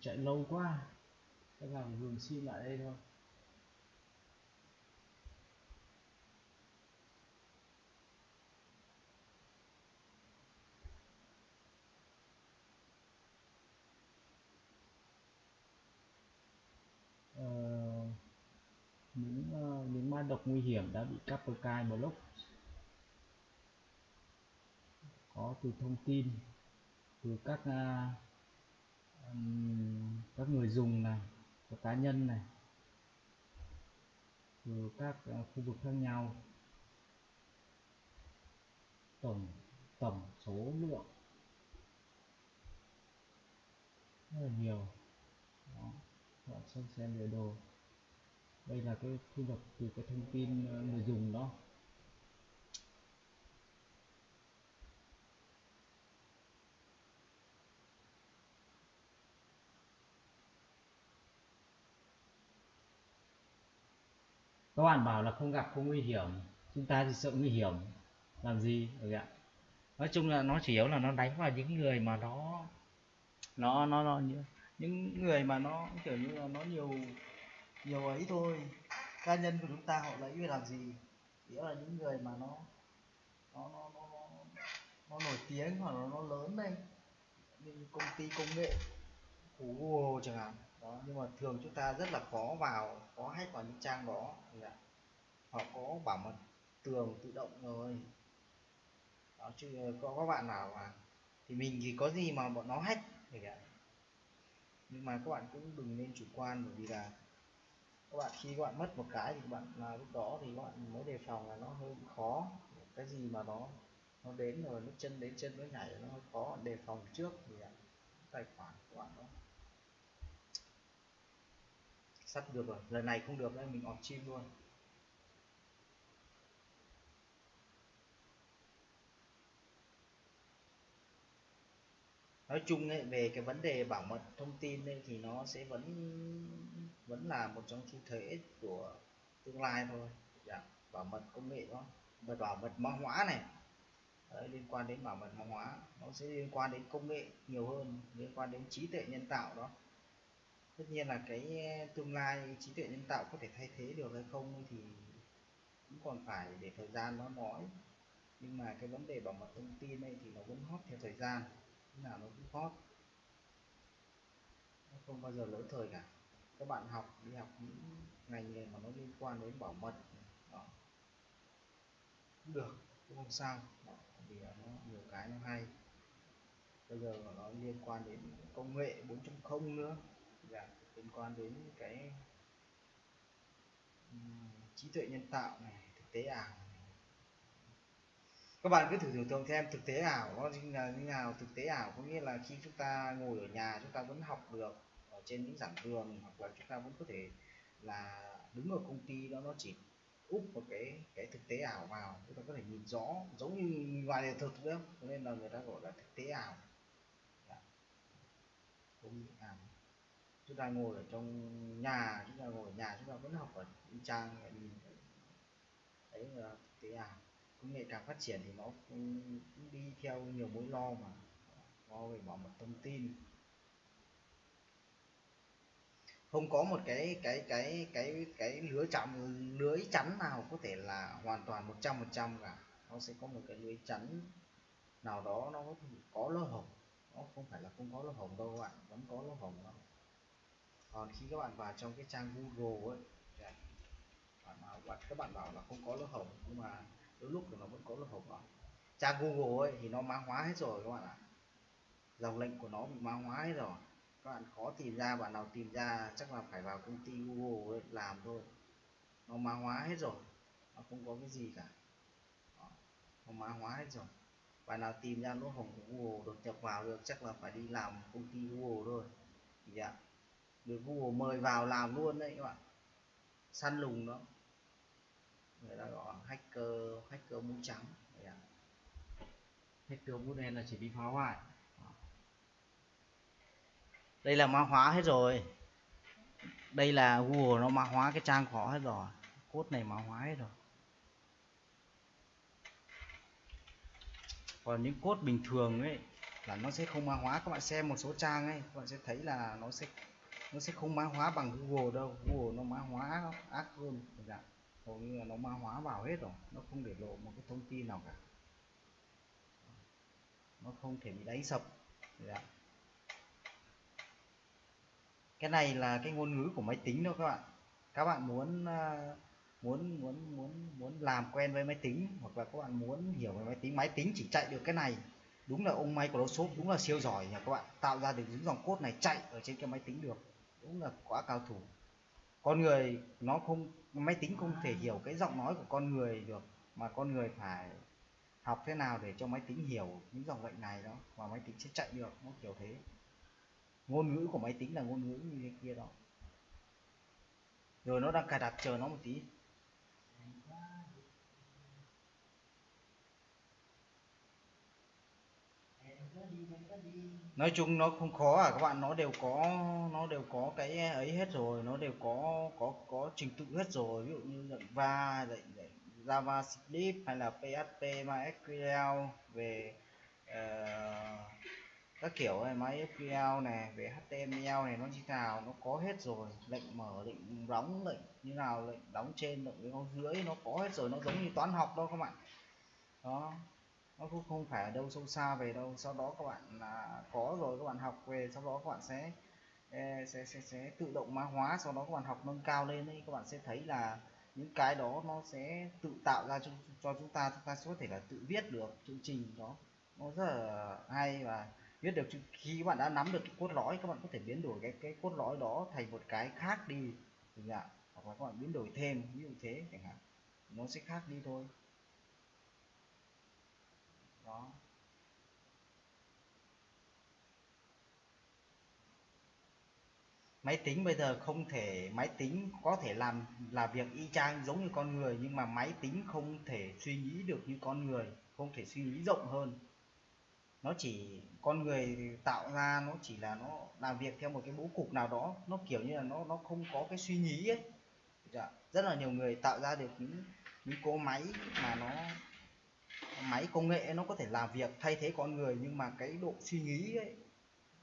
Chạy lâu quá chắc hàng dừng sim lại đây thôi. Uh, những uh, những ma độc nguy hiểm đã bị Kaspersky block. Có từ thông tin từ các uh, um, các người dùng này của cá nhân này từ các ờ, khu vực khác nhau. Tổng tổng số lượng. Rất là nhiều. Đó, bạn xem xem biểu đồ đây là cái thu nhập từ cái thông tin ờ, người dùng đó. Các bạn bảo là không gặp không nguy hiểm. Chúng ta thì sợ nguy hiểm. Làm gì? Được ạ. Nói chung là nó chỉ yếu là nó đánh vào những người mà nó nó nó nó những người mà nó kiểu như là nó nhiều nhiều ấy thôi. Cá nhân của chúng ta họ lấy về làm gì? Nghĩa là những người mà nó nó nó nó, nó, nó nổi tiếng hoặc là nó lớn đây như công ty công nghệ của Google chẳng hạn đó nhưng mà thường chúng ta rất là khó vào khó hack vào những trang đó. Họ có bảo mật tường tự động rồi. Đó, chứ có các bạn nào mà thì mình thì có gì mà bọn nó hack thì nhưng mà các bạn cũng đừng nên chủ quan bởi vì là các bạn khi các bạn mất một cái thì các bạn là lúc đó thì các bạn mới đề phòng là nó hơi khó. Cái gì mà nó nó đến rồi nó chân đến chân nó nhảy nó hơi khó. Đề phòng trước thì tài khoản của bạn đó sắp được rồi. Lần này không được nên mình off chim luôn. Nói chung ấy, về cái vấn đề bảo mật thông tin ấy, thì nó sẽ vẫn vẫn là một trong xu thế của tương lai thôi. Dạ. bảo mật công nghệ đó. Và bảo mật mã hóa này. Đấy, liên quan đến bảo mật mã hóa. Nó sẽ liên quan đến công nghệ nhiều hơn liên quan đến trí tuệ nhân tạo đó tất nhiên là cái tương lai trí tuệ nhân tạo có thể thay thế được hay không thì cũng còn phải để thời gian nó nói. Nhưng mà cái vấn đề bảo mật thông tin này thì nó vẫn hot theo thời gian nào nó cũng hot. Nó không bao giờ lỗi thời cả. Các bạn học, đi học những ngành nghề mà nó liên quan đến bảo mật, đó. cũng được, cũng không sao. Đó. vì nó nhiều cái nó hay. Bây giờ nó liên quan đến công nghệ 4.0 nữa dạ, liên quan đến cái um, trí tuệ nhân tạo này thực tế ảo các bạn cứ thử tưởng tượng xem thực tế ảo nó là như nào thực tế ảo có nghĩa là khi chúng ta ngồi ở nhà chúng ta vẫn học được ở trên những giảng đường hoặc là chúng ta vẫn có thể là đứng ở công ty đó nó chỉ úp một cái cái thực tế ảo vào chúng ta có thể nhìn rõ giống như ngoài đời thực nữa nên là người ta gọi là thực tế ảo. Dạ. Không ảo chúng ta ngồi ở trong nhà, chúng ta ngồi ở nhà, chúng ta vẫn học ở trang nhìn đấy là thực tế ảo à. công nghệ càng phát triển thì nó cũng đi theo nhiều mối lo mà. Lo về bảo mật thông tin. Không có một cái cái cái cái cái lưới chắn lưới chắn nào có thể là hoàn toàn 100 phần trăm cả. Nó sẽ có một cái lưới chắn nào đó nó có lỗ hổng nó không phải là không có lỗ hổng đâu các bạn vẫn có lỗ hổng đó còn khi các bạn vào trong cái trang Google ấy bạn nào bạn, các bạn bảo là không có lỗ hổng, nhưng mà đôi lúc thì nó vẫn có lỗ hổng đó trang Google ấy thì nó mã hóa hết rồi các bạn ạ. Dòng lệnh của nó bị mã hóa hết rồi. Các bạn khó tìm ra, bạn nào tìm ra chắc là phải vào công ty Google ấy làm thôi. Nó mã hóa hết rồi, nó không có cái gì cả. Đó. nó mã hóa hết rồi. Bạn nào tìm ra lỗ hổng của Google đột nhập vào được chắc là phải đi làm công ty Google thôi. Thì ạ được Google mời vào làm luôn đấy các bạn. Săn lùng đó người ta gọi hacker hacker mũ trắng đấy hacker mũ đen là chỉ đi phá hoại. Đây là mã hóa hết rồi. Đây là Google nó mã hóa cái trang khó hết rồi. Cốt này mã hóa hết rồi. Còn những cốt bình thường ấy là nó sẽ không mã hóa. Các bạn xem một số trang ấy, các bạn sẽ thấy là nó sẽ nó sẽ không mã hóa bằng Google đâu. Google nó mã hóa ác hơn dạ. hầu như là nó mã hóa vào hết rồi. Nó không để lộ một cái thông tin nào cả. Nó không thể bị đánh sập. Dạ. cái này là cái ngôn ngữ của máy tính đâu các bạn. Các bạn muốn à, muốn muốn muốn muốn làm quen với máy tính hoặc là các bạn muốn hiểu về máy tính máy tính chỉ chạy được cái này. Đúng là ông Microsoft, đúng là siêu giỏi nha các bạn. Tạo ra được những dòng code này chạy ở trên cái máy tính được cũng là quá cao thủ. Con người nó không, máy tính không thể hiểu cái giọng nói của con người được, mà con người phải học thế nào để cho máy tính hiểu những dòng lệnh này đó, và máy tính sẽ chạy được, nó kiểu thế. Ngôn ngữ của máy tính là ngôn ngữ như thế kia đó. Rồi nó đang cài đặt, chờ nó một tí. Nói chung nó không khó à các bạn. Nó đều có nó đều có cái ấy hết rồi. Nó đều có có có trình tự hết rồi. Ví dụ như lệnh va lệnh, java script hay là PHP MySQL về uh, các kiểu này MySQL này về HTML này nó như nào nó có hết rồi. Lệnh mở lệnh đóng lệnh như nào lệnh đóng trên lệnh đóng dưới nó có hết rồi. Nó giống như toán học đâu các bạn. Đó nó cũng không phải ở đâu sâu xa về đâu. Sau đó các bạn là có rồi các bạn học về sau đó các bạn sẽ sẽ sẽ, sẽ tự động mã hóa sau đó các bạn học nâng cao lên ấy. Các bạn sẽ thấy là những cái đó nó sẽ tự tạo ra cho, cho chúng ta chúng ta sẽ có thể là tự viết được chương trình đó. Nó rất là hay và viết được khi các bạn đã nắm được cái cốt lõi các bạn có thể biến đổi cái cái cốt lõi đó thành một cái khác đi chẳng hạn hoặc là các bạn biến đổi thêm ví dụ thế chẳng hạn. Nó sẽ khác đi thôi đó máy tính bây giờ không thể, máy tính có thể làm, là việc y chang giống như con người, nhưng mà máy tính không thể suy nghĩ được như con người, không thể suy nghĩ rộng hơn nó chỉ, con người tạo ra nó chỉ là nó làm việc theo một cái bố cục nào đó, nó kiểu như là nó nó không có cái suy nghĩ ấy dạ. rất là nhiều người tạo ra được những những cỗ máy mà nó máy công nghệ nó có thể làm việc thay thế con người nhưng mà cái độ suy nghĩ ấy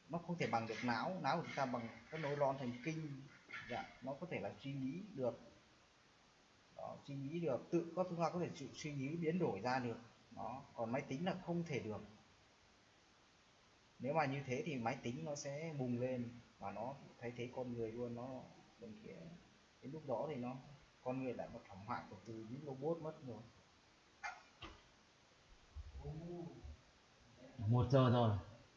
nó không thể bằng được não. Não của chúng ta bằng các nối lon thần kinh. Dạ, nó có thể là suy nghĩ được. Đó, suy nghĩ được. Tự có chúng ta có thể chịu suy nghĩ biến đổi ra được. Đó còn máy tính là không thể được. Nếu mà như thế thì máy tính nó sẽ bùng lên và nó thay thế con người luôn. Nó đến lúc đó thì nó con người lại một thảm họa của từ những robot mất rồi một giờ rồi,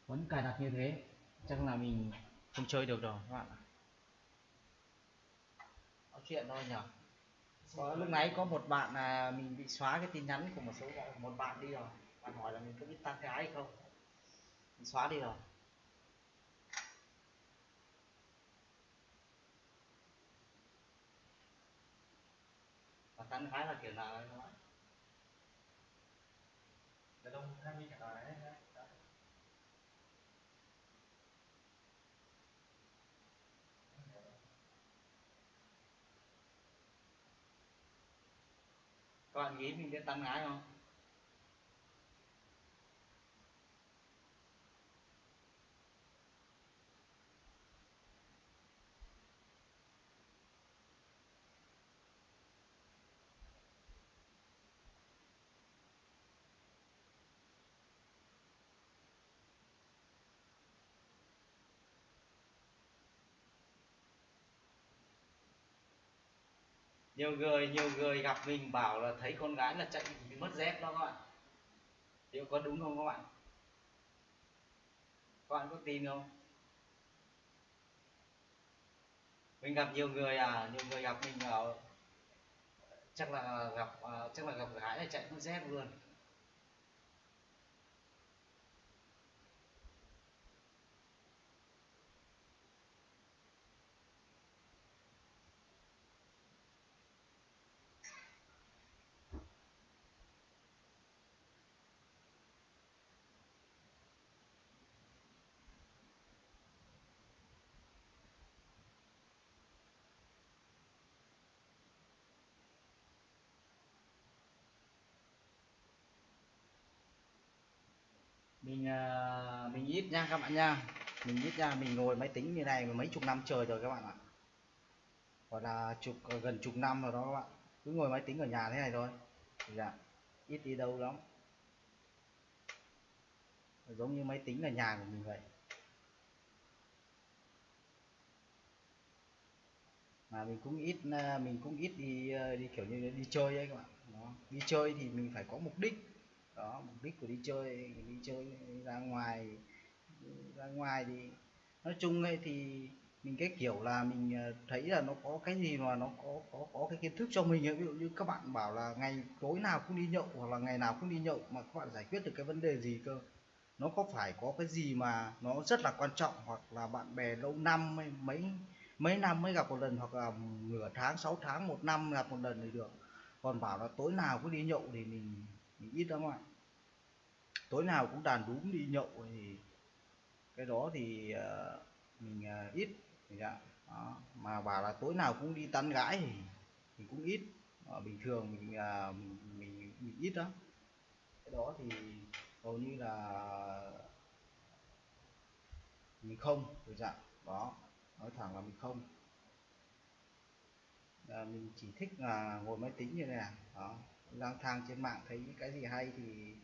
vẫn cài đặt như thế, chắc là mình không chơi được rồi các bạn nói chuyện thôi nhở. có, lúc nãy có một bạn là mình bị xóa cái tin nhắn của một số một bạn đi rồi. Bạn hỏi là mình có biết tán gái hay không? Mình xóa đi rồi. Và tán gái là kiểu nào đấy các bạn đàn ông hay bị cả đấy các bạn nghĩ mình sẽ tăng gái không? Nhiều người nhiều người gặp mình bảo là thấy con gái là chạy bị mất dép đó các bạn. Liệu có đúng không các bạn? Các bạn có tin không? Mình gặp nhiều người à nhiều người gặp mình ở chắc là gặp à, chắc là gặp gái là chạy mất dép luôn. Mình à, mình ít nha các bạn nha. Mình ít nha, mình ngồi máy tính như này mà mấy chục năm trời rồi các bạn ạ. Gọi là chục ờ, gần chục năm rồi đó các bạn. Cứ ngồi máy tính ở nhà thế này thôi. Dạ ít đi đâu lắm. Giống như máy tính ở nhà của mình vậy. Mà mình cũng ít à, mình cũng ít đi ờ, đi kiểu như đi chơi ấy các bạn. Đó. đi chơi thì mình phải có mục đích đó, mục đích của đi chơi đi chơi ra ngoài ra ngoài thì nói chung ấy thì mình cái kiểu là mình ờ, thấy là nó có cái gì mà nó có có có cái kiến thức cho mình ấy. ví dụ như các bạn bảo là ngày tối nào cũng đi nhậu hoặc là ngày nào cũng đi nhậu mà các bạn giải quyết được cái vấn đề gì cơ nó có phải có cái gì mà nó rất là quan trọng hoặc là bạn bè lâu năm mấy mấy mấy năm mới gặp một lần hoặc là nửa tháng, sáu tháng, một năm gặp một lần thì được còn bảo là tối nào cũng đi nhậu thì mình mình ít lắm ạ. Tối nào cũng đàn đúng đi nhậu thì cái đó thì uh, mình uh, ít. Dạ. đó. mà bảo là tối nào cũng đi tán gái thì mình cũng ít. Uh, bình thường mình, uh, mình mình mình ít lắm. Cái đó thì hầu như là mình không dạ đó nói thẳng là mình không. À, mình chỉ thích là ngồi máy tính như này à. đó lang thang trên mạng thấy những cái gì hay thì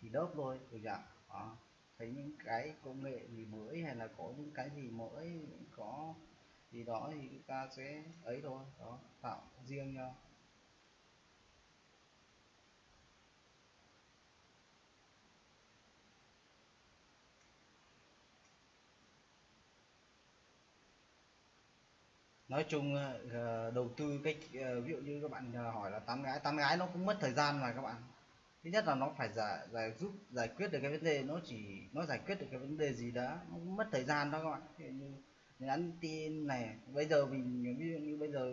thì đớp thôi được chưa đó. thấy những cái công nghệ gì mới hay là có những cái gì mới, có gì đó thì chúng ta sẽ ấy thôi, đó, tạo riêng nhau nói chung ờ, ờ, đầu tư cái ờ, ví dụ như các bạn hỏi là tán gái tán gái nó cũng mất thời gian mà các bạn. Thứ nhất là nó phải giải giải giúp, giải quyết được cái vấn đề, nó chỉ, nó giải quyết được cái vấn đề gì đó nó cũng mất thời gian đó các bạn. Như nhắn tin này, bây giờ mình, ví dụ như bây giờ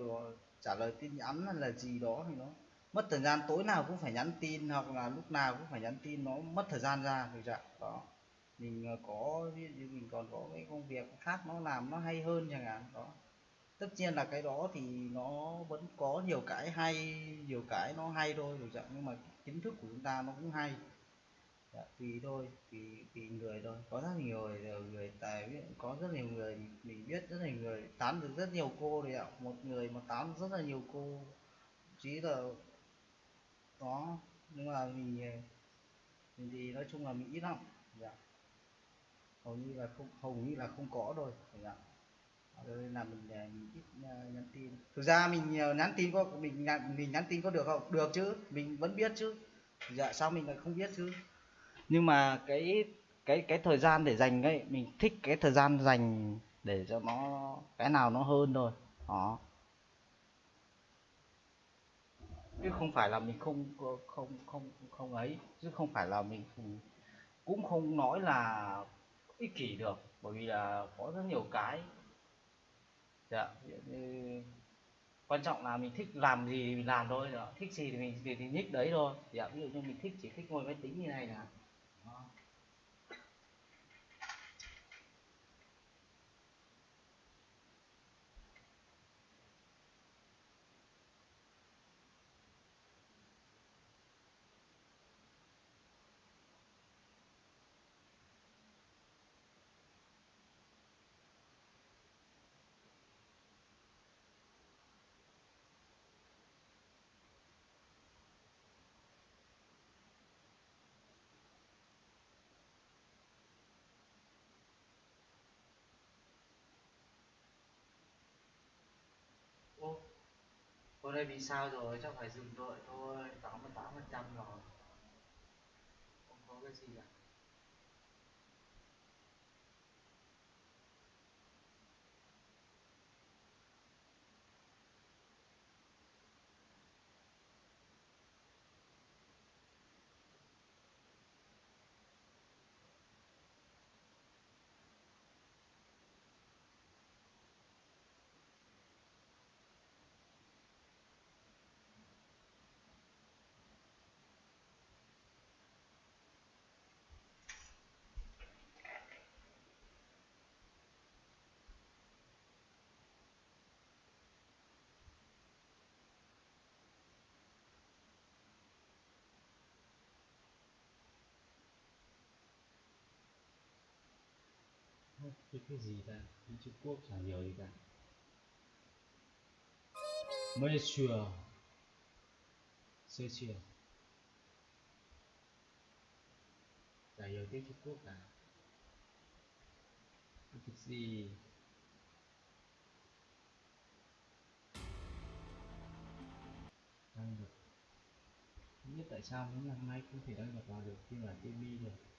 trả lời tin nhắn hay là gì đó thì nó mất thời gian, tối nào cũng phải nhắn tin hoặc là lúc nào cũng phải nhắn tin, nó mất thời gian ra thực trạng dạ, đó. Mình có, ví dụ như mình còn có cái công việc khác nó làm nó hay hơn chẳng hạn, đó tất nhiên là cái đó thì nó vẫn có nhiều cái hay nhiều cái nó hay thôi được chẳng nhưng mà kiến thức của chúng ta nó cũng hay. Đã, tùy thôi tùy tùy người thôi. Có rất nhiều người người tài biết có rất nhiều người mình biết rất nhiều người tán được rất nhiều cô đấy ạ. Một người mà tán rất là nhiều cô chí là đó nhưng mà mình mình thì nói chung là mình ít lắm. Dạ. hầu như là không hầu như là không có rồi dạ là mình, mình ít ờ, nhắn tin. Thực ra mình ờ, nhắn tin có mình mình nhắn tin có được không? Được chứ mình vẫn biết chứ. Dạ sao mình lại không biết chứ? Nhưng mà cái cái cái thời gian để dành ấy mình thích cái thời gian dành để cho nó cái nào nó hơn thôi. Đó. Chứ không phải là mình không không không không ấy. Chứ không phải là mình cũng không nói là ích kỷ được. Bởi vì là có rất nhiều cái dạ như quan trọng là mình thích làm gì thì mình làm thôi dạ. thích gì thì mình thì, thì nhích đấy thôi dạ ví dụ như mình thích chỉ thích ngồi máy tính như này là ô hôm đây vì sao rồi? Chắc phải dừng đợi thôi. Tám mươi tám phần trăm rồi. Không có cái gì cả. Cái cái gì ta? Đi Trung Quốc chẳng hiểu gì cả. Monsieur Monsieur chả hiểu tiếng Trung Quốc cả. Cái gì. Đăng được. Không biết tại sao hôm nay không thể đăng nhập vào được khi mà TV được.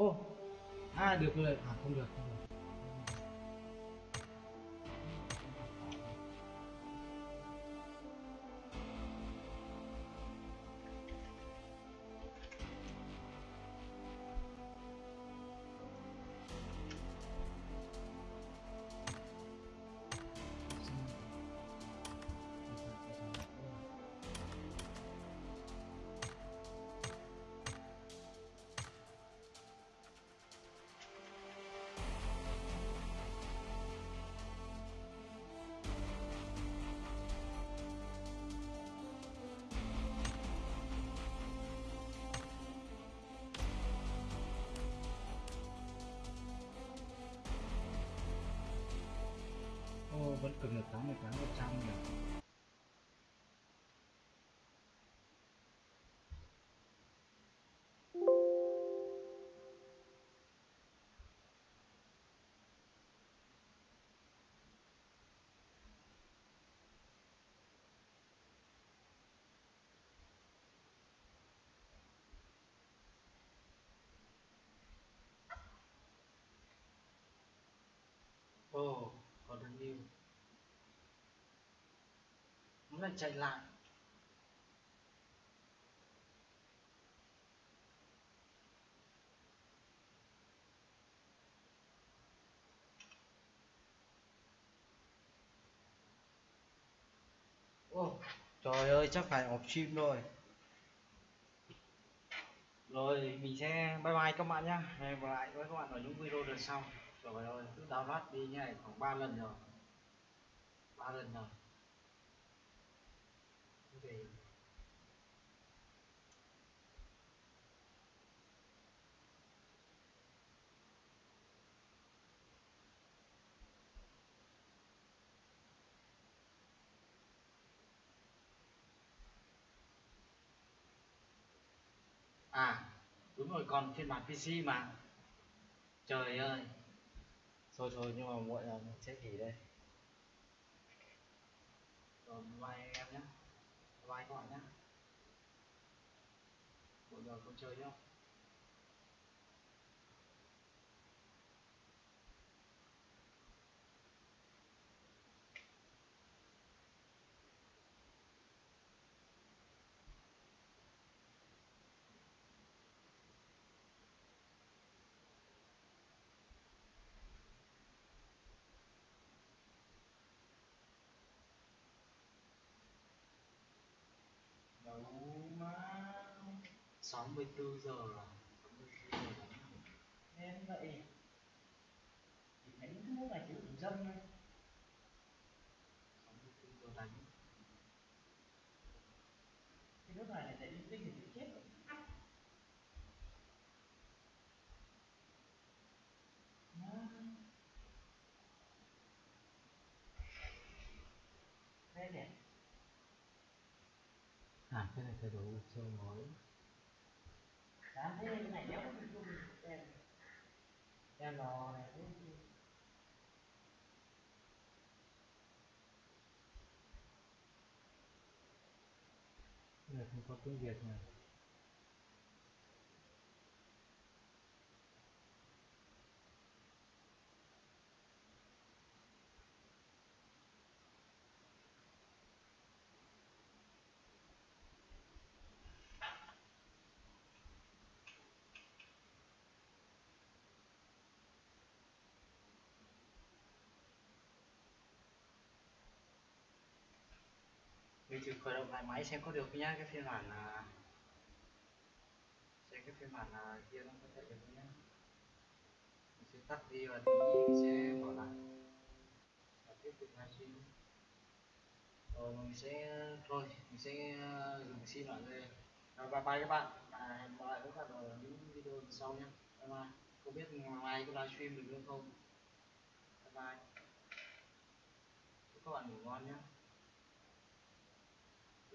Ô oh, à được rồi à không được không được vẫn cập nhật 88 một trăm Oh, Ồ, còn được nhiều nó chạy lại. Ô, trời ơi chắc phải off stream rồi. Rồi mình sẽ bye bye các bạn nhá. Hẹn gặp lại với các bạn ở những video lần sau. Trời ơi cứ download đi như này khoảng 3 lần rồi. Ba lần rồi thì à đúng rồi còn phiên bản PC mà. Trời ơi. Thôi thôi nhưng mà muộn mình sẽ nghỉ đây. Rồi bye em nhé vài con nhá. Buổi giờ con chơi nữa 64 giờ à 64 giờ đánh nên vậy. Thì thấy cái nước này chịu dâm thôi. 64 giờ đánh. Cái nước này này chạy linh tinh thì chịu chết rồi. Đây này à cái này thay đổi chơi mới dám thế, cái này đéo có bị luôn. Đen. Đen lò này thế cái không có tiếng Việt này. Thử khởi động lại máy xem có được nhá cái phiên bản là xem cái phiên bản là kia nó có chạy được không nhá. Mình sẽ tắt đi và tí mình sẽ mở lại. Và tiếp tục livestream. Rồi mình sẽ thôi mình sẽ dừng sim lại đây rồi bye bye các bạn. À, hẹn gặp lại các bạn ở những video sau nhé bye bye. Không biết ngày mai có livestream được nữa không? Bye bye. Chúc các bạn ngủ ngon nhé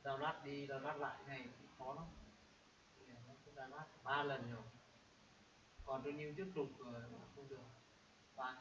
download đi download lại này khó lắm. Nó cũng download ba lần rồi. Còn tôi như tiếp tục rồi không được. Ba